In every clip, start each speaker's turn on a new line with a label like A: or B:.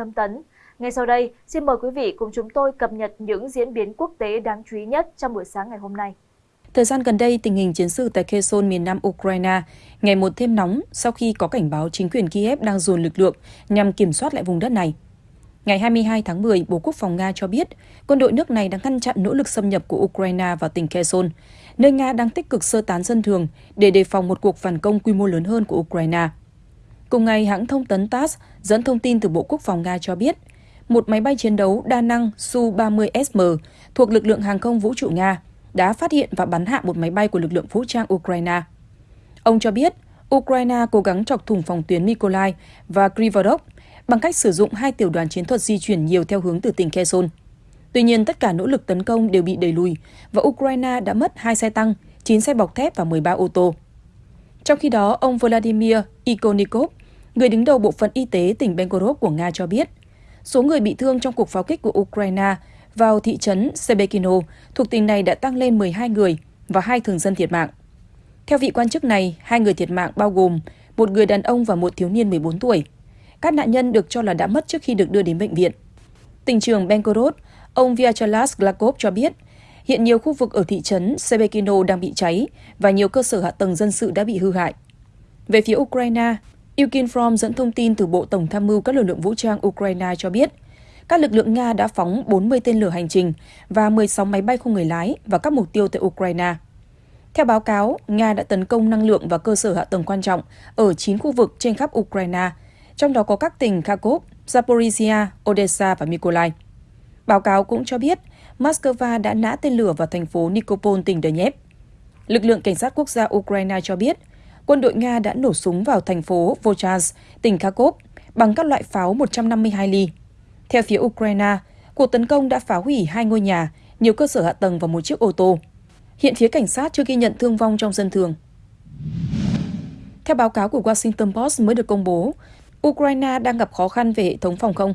A: Tâm Tấn. Ngay sau đây, xin mời quý vị cùng chúng tôi cập nhật những diễn biến quốc tế đáng chú ý nhất trong buổi sáng ngày hôm nay.
B: Thời gian gần đây, tình hình chiến sự tại Kherson miền nam Ukraine ngày một thêm nóng sau khi có cảnh báo chính quyền Kiev đang dồn lực lượng nhằm kiểm soát lại vùng đất này. Ngày 22 tháng 10, Bộ Quốc phòng Nga cho biết quân đội nước này đang ngăn chặn nỗ lực xâm nhập của Ukraine vào tỉnh Kherson, nơi Nga đang tích cực sơ tán dân thường để đề phòng một cuộc phản công quy mô lớn hơn của Ukraine. Cùng ngày, hãng thông tấn TASS dẫn thông tin từ Bộ Quốc phòng Nga cho biết, một máy bay chiến đấu đa năng Su-30SM thuộc lực lượng hàng không vũ trụ Nga đã phát hiện và bắn hạ một máy bay của lực lượng vũ trang Ukraine. Ông cho biết, Ukraine cố gắng chọc thủng phòng tuyến Mykolaiv và Krivodok bằng cách sử dụng hai tiểu đoàn chiến thuật di chuyển nhiều theo hướng từ tỉnh Kherson. Tuy nhiên, tất cả nỗ lực tấn công đều bị đẩy lùi và Ukraine đã mất hai xe tăng, 9 xe bọc thép và 13 ô tô. Trong khi đó, ông Vladimir Ikonikov, người đứng đầu bộ phận y tế tỉnh Belgorod của Nga cho biết, số người bị thương trong cuộc pháo kích của Ukraine vào thị trấn Sebekino thuộc tỉnh này đã tăng lên 12 người và hai thường dân thiệt mạng. Theo vị quan chức này, hai người thiệt mạng bao gồm một người đàn ông và một thiếu niên 14 tuổi. Các nạn nhân được cho là đã mất trước khi được đưa đến bệnh viện. Tỉnh trưởng Belgorod, ông Vyacheslav Glakov cho biết, hiện nhiều khu vực ở thị trấn Sebekino đang bị cháy và nhiều cơ sở hạ tầng dân sự đã bị hư hại. Về phía Ukraine, Ukinform dẫn thông tin từ Bộ Tổng tham mưu các lực lượng vũ trang Ukraine cho biết, các lực lượng Nga đã phóng 40 tên lửa hành trình và 16 máy bay không người lái vào các mục tiêu tại Ukraine. Theo báo cáo, Nga đã tấn công năng lượng và cơ sở hạ tầng quan trọng ở 9 khu vực trên khắp Ukraine, trong đó có các tỉnh Kharkov, Zaporizhia, Odessa và Mykolaiv. Báo cáo cũng cho biết, Moscow đã nã tên lửa vào thành phố Nikopol, tỉnh Donetsk. Lực lượng cảnh sát quốc gia Ukraine cho biết, quân đội Nga đã nổ súng vào thành phố Vochaz, tỉnh Kharkov, bằng các loại pháo 152 ly. Theo phía Ukraine, cuộc tấn công đã phá hủy hai ngôi nhà, nhiều cơ sở hạ tầng và một chiếc ô tô. Hiện phía cảnh sát chưa ghi nhận thương vong trong dân thường. Theo báo cáo của Washington Post mới được công bố, Ukraine đang gặp khó khăn về hệ thống phòng không.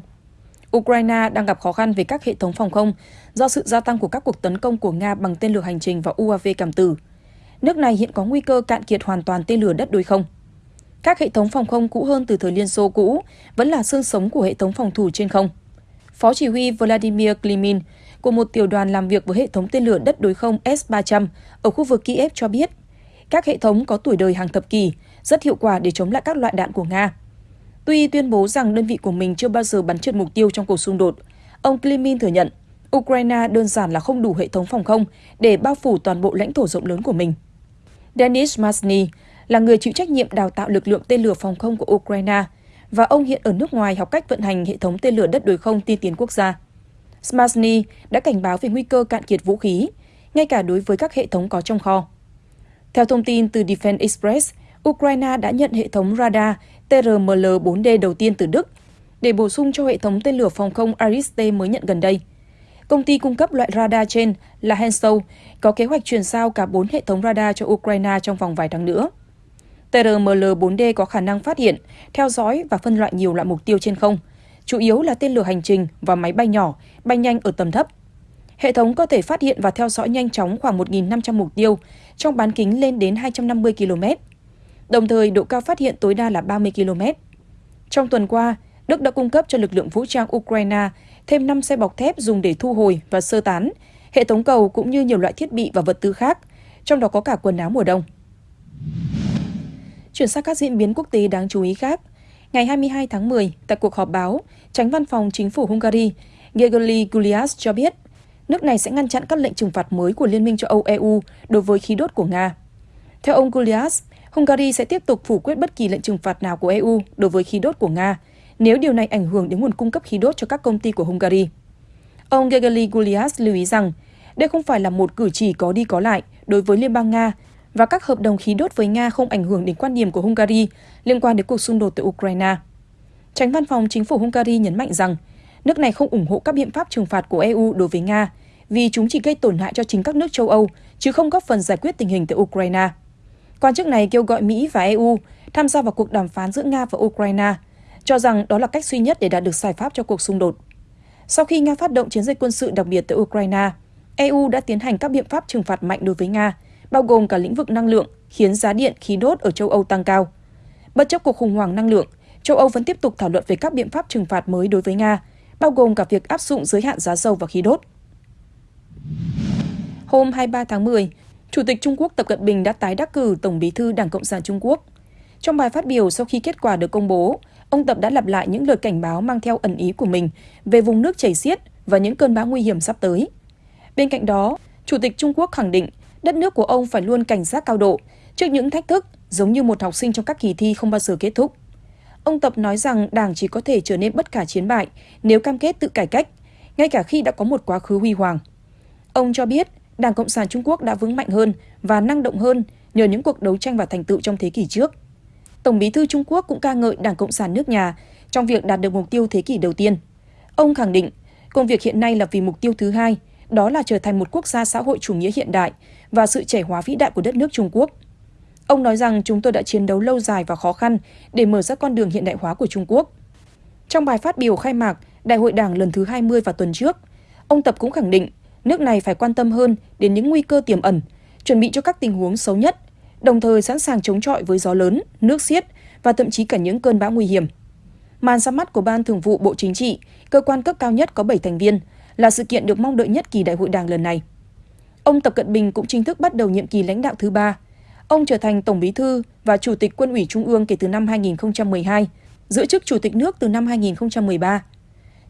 B: Ukraine đang gặp khó khăn về các hệ thống phòng không do sự gia tăng của các cuộc tấn công của Nga bằng tên lửa hành trình và UAV cảm tử. Nước này hiện có nguy cơ cạn kiệt hoàn toàn tên lửa đất đối không. Các hệ thống phòng không cũ hơn từ thời Liên Xô cũ vẫn là xương sống của hệ thống phòng thủ trên không. Phó chỉ huy Vladimir Klimin của một tiểu đoàn làm việc với hệ thống tên lửa đất đối không S-300 ở khu vực Kiev cho biết, các hệ thống có tuổi đời hàng thập kỷ, rất hiệu quả để chống lại các loại đạn của Nga. Tuy tuyên bố rằng đơn vị của mình chưa bao giờ bắn trượt mục tiêu trong cuộc xung đột, ông Klimin thừa nhận Ukraine đơn giản là không đủ hệ thống phòng không để bao phủ toàn bộ lãnh thổ rộng lớn của mình. Denis Masny là người chịu trách nhiệm đào tạo lực lượng tên lửa phòng không của Ukraine và ông hiện ở nước ngoài học cách vận hành hệ thống tên lửa đất đối không tiên tiến quốc gia. Smasny đã cảnh báo về nguy cơ cạn kiệt vũ khí, ngay cả đối với các hệ thống có trong kho. Theo thông tin từ Defense Express, Ukraine đã nhận hệ thống radar TRML-4D đầu tiên từ Đức để bổ sung cho hệ thống tên lửa phòng không Ariste mới nhận gần đây. Công ty cung cấp loại radar trên là Hensoldt có kế hoạch chuyển giao cả 4 hệ thống radar cho Ukraine trong vòng vài tháng nữa. TRML-4D có khả năng phát hiện, theo dõi và phân loại nhiều loại mục tiêu trên không, chủ yếu là tên lửa hành trình và máy bay nhỏ, bay nhanh ở tầm thấp. Hệ thống có thể phát hiện và theo dõi nhanh chóng khoảng 1.500 mục tiêu trong bán kính lên đến 250 km. Đồng thời, độ cao phát hiện tối đa là 30 km. Trong tuần qua, Đức đã cung cấp cho lực lượng vũ trang Ukraine thêm 5 xe bọc thép dùng để thu hồi và sơ tán, hệ thống cầu cũng như nhiều loại thiết bị và vật tư khác, trong đó có cả quần áo mùa đông. Chuyển sang các diễn biến quốc tế đáng chú ý khác. Ngày 22 tháng 10, tại cuộc họp báo, tránh văn phòng chính phủ Hungary, Gergely Gulias cho biết, nước này sẽ ngăn chặn các lệnh trừng phạt mới của Liên minh châu Âu EU đối với khí đốt của Nga. Theo ông Gulias, Hungary sẽ tiếp tục phủ quyết bất kỳ lệnh trừng phạt nào của EU đối với khí đốt của Nga, nếu điều này ảnh hưởng đến nguồn cung cấp khí đốt cho các công ty của Hungary. Ông Gergely Gulias lưu ý rằng, đây không phải là một cử chỉ có đi có lại đối với Liên bang Nga và các hợp đồng khí đốt với Nga không ảnh hưởng đến quan điểm của Hungary liên quan đến cuộc xung đột tại Ukraine. Tránh văn phòng chính phủ Hungary nhấn mạnh rằng nước này không ủng hộ các biện pháp trừng phạt của EU đối với Nga vì chúng chỉ gây tổn hại cho chính các nước châu Âu chứ không góp phần giải quyết tình hình tại Ukraine. Quan chức này kêu gọi Mỹ và EU tham gia vào cuộc đàm phán giữa Nga và Ukraine, cho rằng đó là cách duy nhất để đạt được giải pháp cho cuộc xung đột. Sau khi Nga phát động chiến dịch quân sự đặc biệt tại Ukraine, EU đã tiến hành các biện pháp trừng phạt mạnh đối với Nga bao gồm cả lĩnh vực năng lượng, khiến giá điện, khí đốt ở châu Âu tăng cao. Bất chấp cuộc khủng hoảng năng lượng, châu Âu vẫn tiếp tục thảo luận về các biện pháp trừng phạt mới đối với Nga, bao gồm cả việc áp dụng giới hạn giá dầu và khí đốt. Hôm 23 tháng 10, Chủ tịch Trung Quốc Tập Cận Bình đã tái đắc cử Tổng bí thư Đảng Cộng sản Trung Quốc. Trong bài phát biểu sau khi kết quả được công bố, ông Tập đã lặp lại những lời cảnh báo mang theo ẩn ý của mình về vùng nước chảy xiết và những cơn bão nguy hiểm sắp tới. Bên cạnh đó, Chủ tịch Trung Quốc khẳng định đất nước của ông phải luôn cảnh giác cao độ trước những thách thức giống như một học sinh trong các kỳ thi không bao giờ kết thúc. Ông Tập nói rằng Đảng chỉ có thể trở nên bất khả chiến bại nếu cam kết tự cải cách, ngay cả khi đã có một quá khứ huy hoàng. Ông cho biết Đảng Cộng sản Trung Quốc đã vững mạnh hơn và năng động hơn nhờ những cuộc đấu tranh và thành tựu trong thế kỷ trước. Tổng bí thư Trung Quốc cũng ca ngợi Đảng Cộng sản nước nhà trong việc đạt được mục tiêu thế kỷ đầu tiên. Ông khẳng định, công việc hiện nay là vì mục tiêu thứ hai, đó là trở thành một quốc gia xã hội chủ nghĩa hiện đại và sự trẻ hóa vĩ đại của đất nước Trung Quốc. Ông nói rằng chúng tôi đã chiến đấu lâu dài và khó khăn để mở ra con đường hiện đại hóa của Trung Quốc. Trong bài phát biểu khai mạc Đại hội Đảng lần thứ 20 vào tuần trước, ông Tập cũng khẳng định nước này phải quan tâm hơn đến những nguy cơ tiềm ẩn, chuẩn bị cho các tình huống xấu nhất, đồng thời sẵn sàng chống chọi với gió lớn, nước xiết và thậm chí cả những cơn bão nguy hiểm. Màn ra mắt của Ban Thường vụ Bộ Chính trị, cơ quan cấp cao nhất có 7 thành viên, là sự kiện được mong đợi nhất kỳ đại hội đảng lần này. Ông Tập Cận Bình cũng chính thức bắt đầu nhiệm kỳ lãnh đạo thứ ba. Ông trở thành Tổng Bí thư và Chủ tịch Quân ủy Trung ương kể từ năm 2012, giữ chức Chủ tịch nước từ năm 2013.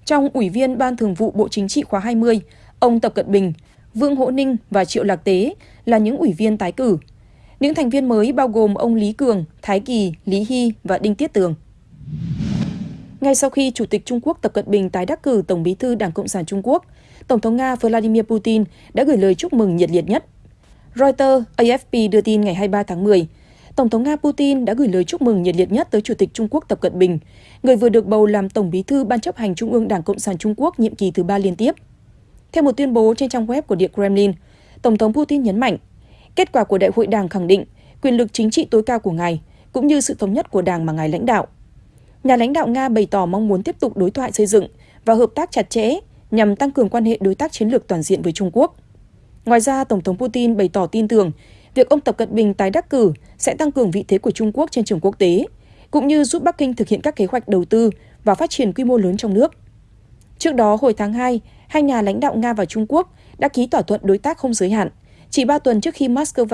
B: Trong Ủy viên Ban Thường vụ Bộ Chính trị khóa 20, ông Tập Cận Bình, Vương Hỗ Ninh và Triệu Lạc Tế là những ủy viên tái cử. Những thành viên mới bao gồm ông Lý Cường, Thái Kỳ, Lý Hy và Đinh Tiết Tường. Ngay sau khi Chủ tịch Trung Quốc Tập Cận Bình tái đắc cử Tổng bí thư Đảng Cộng sản Trung Quốc, Tổng thống Nga Vladimir Putin đã gửi lời chúc mừng nhiệt liệt nhất. Reuters, AFP đưa tin ngày 23 tháng 10, Tổng thống Nga Putin đã gửi lời chúc mừng nhiệt liệt nhất tới Chủ tịch Trung Quốc Tập Cận Bình, người vừa được bầu làm Tổng bí thư Ban chấp hành Trung ương Đảng Cộng sản Trung Quốc nhiệm kỳ thứ ba liên tiếp. Theo một tuyên bố trên trang web của Điện Kremlin, Tổng thống Putin nhấn mạnh, kết quả của đại hội đảng khẳng định quyền lực chính trị tối cao của ngài, cũng như sự thống nhất của đảng mà ngài lãnh đạo. Nhà lãnh đạo Nga bày tỏ mong muốn tiếp tục đối thoại xây dựng và hợp tác chặt chẽ nhằm tăng cường quan hệ đối tác chiến lược toàn diện với Trung Quốc. Ngoài ra, Tổng thống Putin bày tỏ tin tưởng việc ông Tập Cận Bình tái đắc cử sẽ tăng cường vị thế của Trung Quốc trên trường quốc tế, cũng như giúp Bắc Kinh thực hiện các kế hoạch đầu tư và phát triển quy mô lớn trong nước. Trước đó, hồi tháng 2, hai nhà lãnh đạo Nga và Trung Quốc đã ký thỏa thuận đối tác không giới hạn, chỉ ba tuần trước khi Moscow